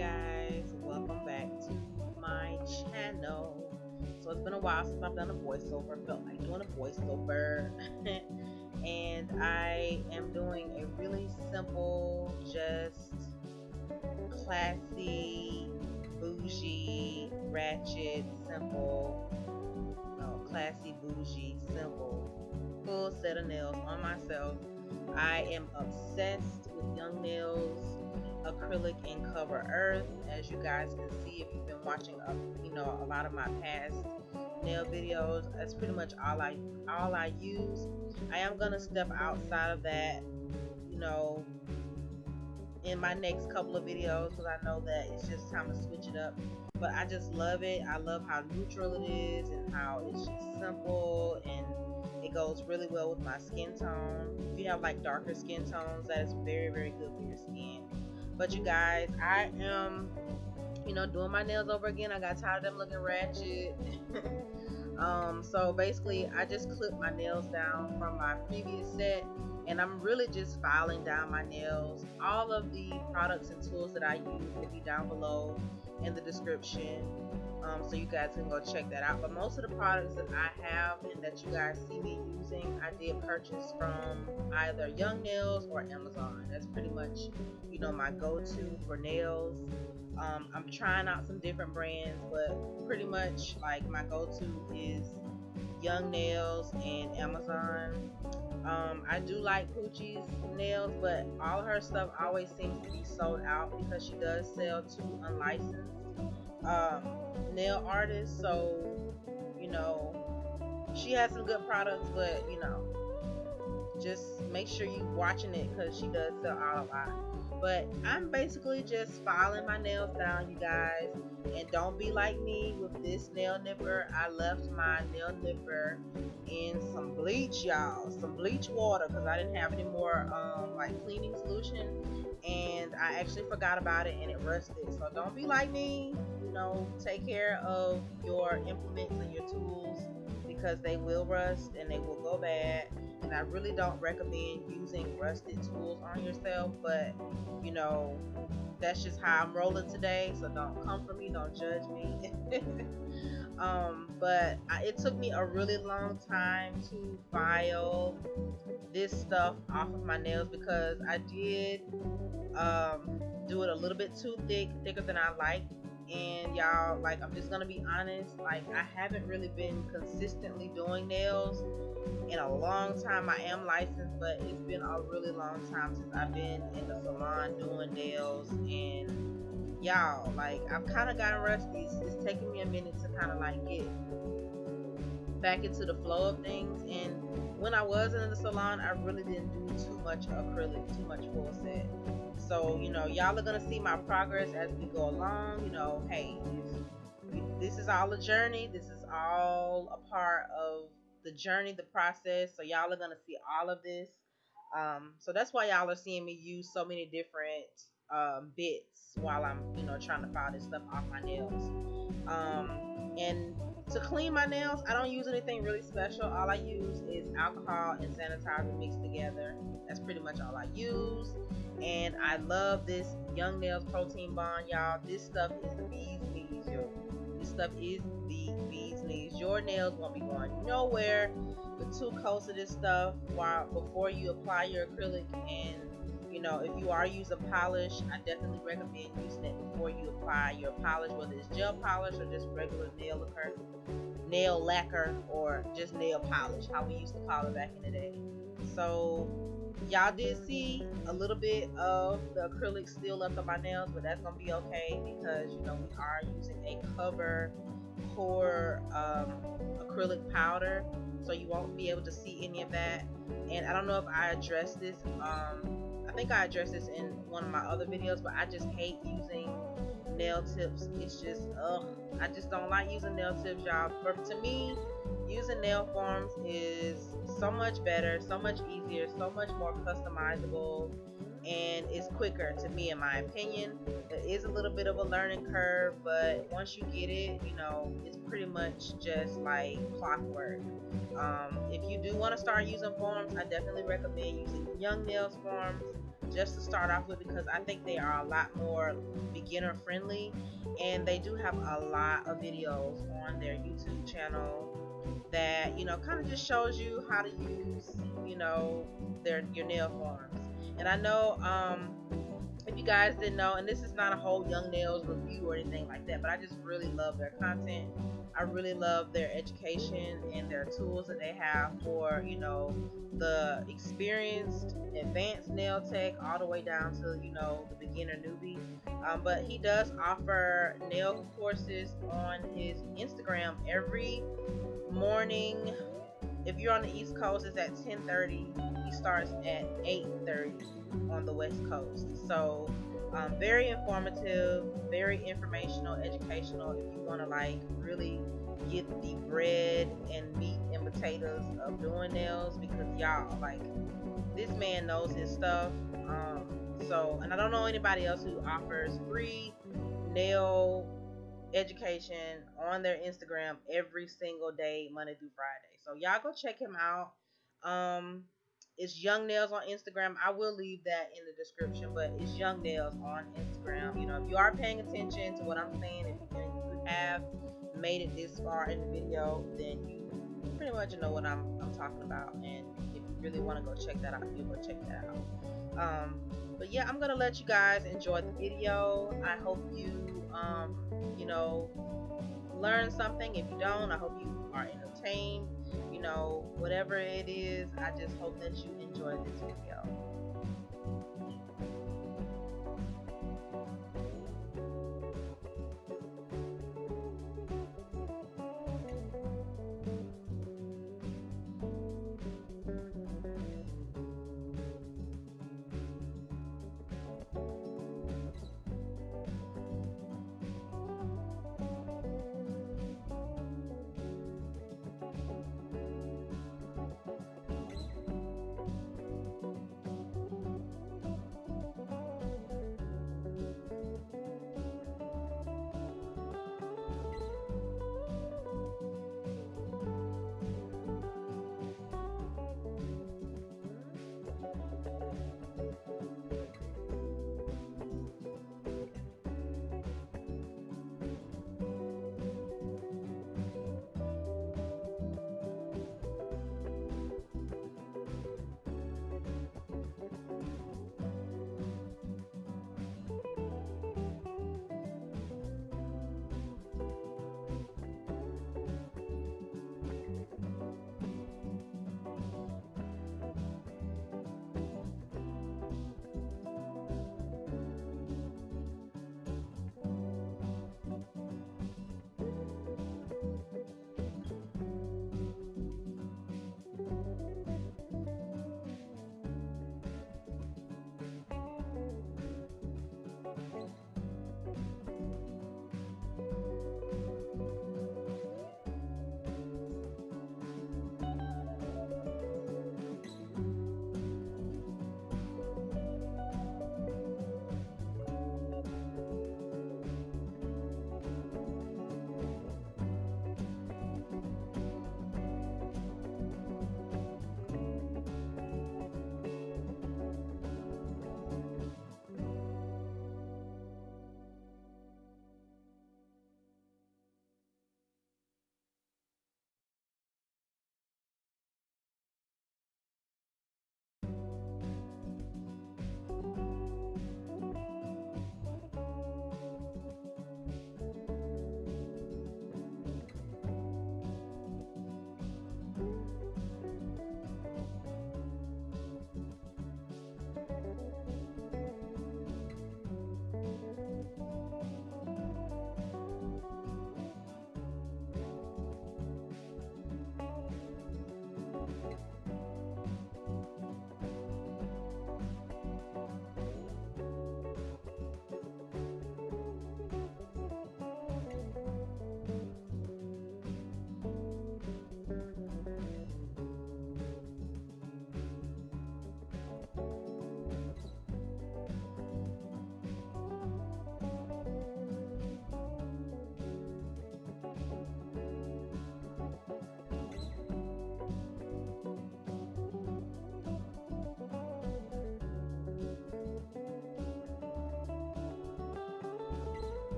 guys, welcome back to my channel. So it's been a while since I've done a voiceover, felt like doing a voiceover. and I am doing a really simple, just classy, bougie, ratchet, simple, no, classy, bougie, simple, full set of nails on myself. I am obsessed with young nails acrylic in cover earth. As you guys can see if you've been watching uh, you know a lot of my past nail videos that's pretty much all I all I use. I am gonna step outside of that you know in my next couple of videos because I know that it's just time to switch it up. But I just love it. I love how neutral it is and how it's just simple and it goes really well with my skin tone. If you have like darker skin tones that is very very good for your skin but you guys, I am, you know, doing my nails over again. I got tired of them looking ratchet. um, so basically, I just clipped my nails down from my previous set and I'm really just filing down my nails. All of the products and tools that I use will be down below in the description um, so you guys can go check that out. But most of the products that I have and that you guys see me using I did purchase from either Young Nails or Amazon. That's pretty much you know my go-to for nails. Um, I'm trying out some different brands but pretty much like my go-to is Young Nails and Amazon um, I do like Poochie's nails, but all her stuff always seems to be sold out because she does sell to unlicensed um, nail artists. so you know she has some good products, but you know just make sure you watching it because she does sell out a lot. But I'm basically just filing my nails down, you guys. And don't be like me with this nail nipper. I left my nail nipper in some bleach, y'all. Some bleach water because I didn't have any more um, like cleaning solution. And I actually forgot about it and it rusted. So don't be like me you know, take care of your implements and your tools because they will rust and they will go bad. And I really don't recommend using rusted tools on yourself, but you know, that's just how I'm rolling today. So don't come for me, don't judge me. um, but I, it took me a really long time to file this stuff off of my nails because I did um, do it a little bit too thick, thicker than I like Mm-hmm. and y'all like i'm just gonna be honest like i haven't really been consistently doing nails in a long time. I am licensed but it's been a really long time since i've been in the salon doing nails. And y'all like i've kind of gotten rusty. It's, it's taking me a minute to kind of like get back into the flow of things. And when i was in the salon i really didn't do too much acrylic too much full set so, you know, y'all are going to see my progress as we go along. You know, hey, this is all a journey. This is all a part of the journey, the process. So, y'all are going to see all of this. Um, so, that's why y'all are seeing me use so many different um, bits while I'm, you know, trying to file this stuff off my nails. Um, and to clean my nails, I don't use anything really special. All I use is alcohol and sanitizer mixed together. That's pretty much all I use and I love this Young Nails Protein Bond, y'all. This stuff is the bee's knees. This stuff is the bee's knees. Your nails won't be going nowhere with two coats of this stuff while before you apply your acrylic. And you know, if you are using polish, I definitely recommend using it before you apply your polish, whether it's gel polish or just regular nail lacquer, nail lacquer, or just nail polish, how we used to call it back in the day. So y'all did see a little bit of the acrylic still left on my nails but that's gonna be okay because you know we are using a cover core um, acrylic powder so you won't be able to see any of that. And I don't know if I addressed this um, I think I addressed this in one of my other videos but I just hate using nail tips. It's just ugh I just don't like using nail tips y'all. But to me using nail forms is so much better, so much easier, so much more customizable, and it's quicker to me, in my opinion. It is a little bit of a learning curve, but once you get it, you know, it's pretty much just like clockwork. Um, if you do want to start using forms, I definitely recommend using Young Nails forms. just to start off with because I think they are a lot more beginner friendly and they do have a lot of videos on their YouTube channel that you know kind of just shows you how to use you know their your nail forms and I know um if you guys didn't know and this is not a whole young nails review or anything like that but I just really love their content I really love their education and their tools that they have for, you know, the experienced, advanced nail tech all the way down to, you know, the beginner newbie. Um, but he does offer nail courses on his Instagram every morning. If you're on the East Coast, it's at 10:30. He starts at 8:30 on the West Coast. So um, very informative, very informational, educational. If you want to like really get the bread and meat and potatoes of doing nails, because y'all like this man knows his stuff. Um, so, and I don't know anybody else who offers free nail education on their Instagram every single day, Monday through Friday. So y'all go check him out. Um, it's Young Nails on Instagram. I will leave that in the description, but it's Young Nails on Instagram. You know, if you are paying attention to what I'm saying, if you have made it this far in the video, then you pretty much know what I'm, I'm talking about. And if you really want to go check that out, you go check that out. Um, but yeah, I'm gonna let you guys enjoy the video. I hope you, um, you know, learn something. If you don't, I hope you are entertained you know, whatever it is, I just hope that you enjoy this video.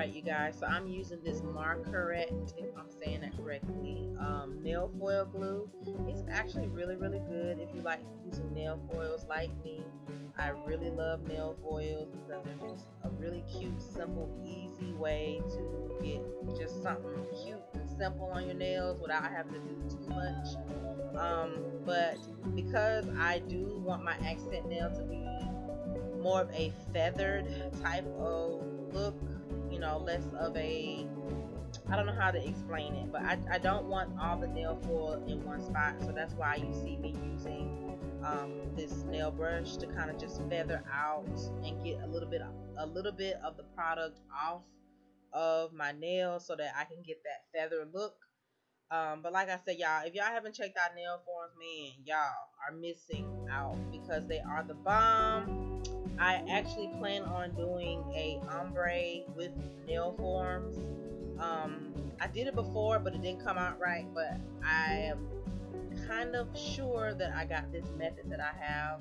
Alright you guys, so I'm using this Markaret, if I'm saying that correctly, um, nail foil glue. It's actually really really good if you like using nail foils like me. I really love nail foils because they're just a really cute, simple, easy way to get just something cute and simple on your nails without having to do too much. Um, but because I do want my accent nail to be more of a feathered type of look, know, less of a I don't know how to explain it, but I, I don't want all the nail foil in one spot, so that's why you see me using um, this nail brush to kind of just feather out and get a little bit a little bit of the product off of my nails so that I can get that feather look. Um, but like I said, y'all, if y'all haven't checked out nail forms, man, y'all are missing out because they are the bomb. I actually plan on doing a ombre with nail forms. Um, I did it before, but it didn't come out right. But I am kind of sure that I got this method that I have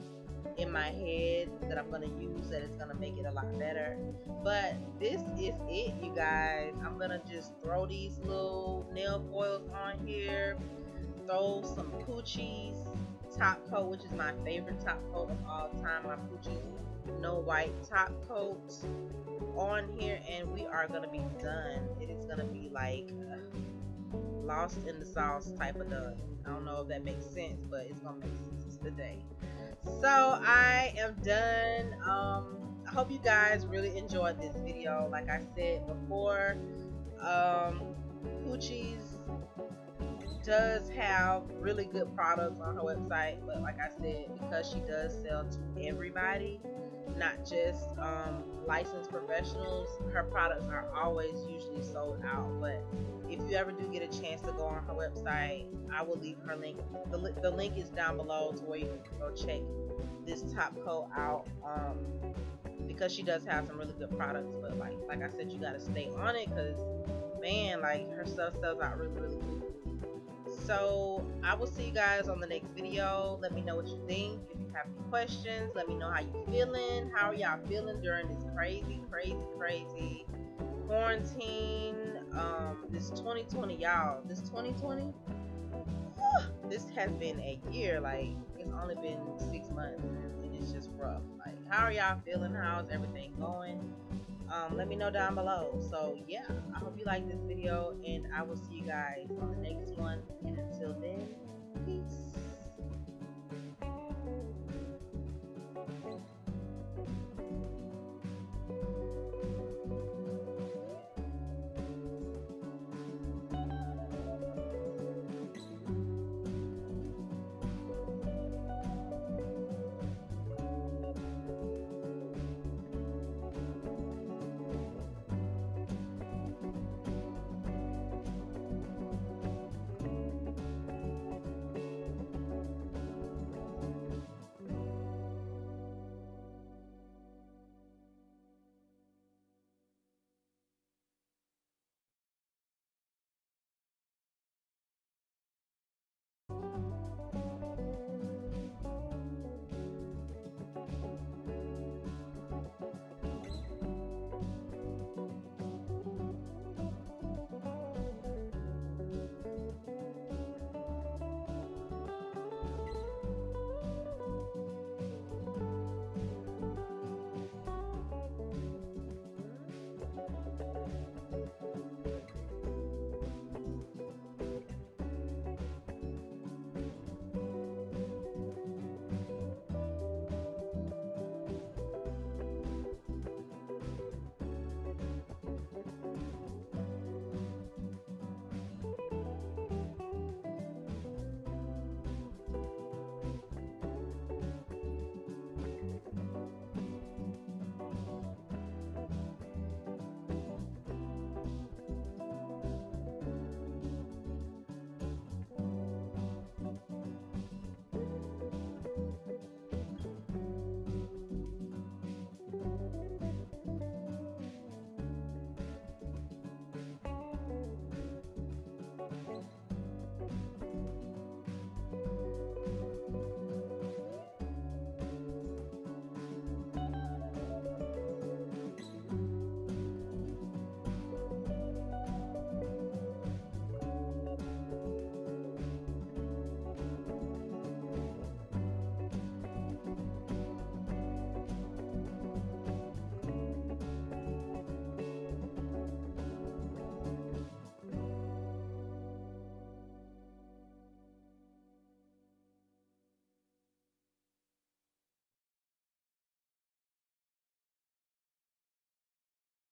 in my head that I'm going to use that is going to make it a lot better. But this is it, you guys. I'm going to just throw these little nail foils on here, throw some Poochie's top coat, which is my favorite top coat of all time. My Poochie's no white top coat on here, and we are to be done. It is to be like lost in the sauce type of done. I don't know if that makes sense, but it's gonna make sense today. So I am done. Um, I hope you guys really enjoyed this video. Like I said before, um, Poochie's does have really good products on her website, but like I said, because she does sell to everybody, not just um, licensed professionals, her products are always usually sold out. But if you ever do get a chance to go on her website, I will leave her link. The, the link is down below to where you can go check this top coat out. Um, because she does have some really good products, but like like I said, you gotta stay on it because man, like her stuff sells out really really good. So I will see you guys on the next video. Let me know what you think. If you have any questions, let me know how you feeling. How are y'all feeling during this crazy, crazy, crazy quarantine? Um, this 2020, y'all. This 2020, this has been a year. Like it's only been six months, and it's just rough. Like, how are y'all feeling? How's everything going? um, let me know down below. So yeah, I hope you like this video and I will see you guys on the next one. And until then, peace. Thank you.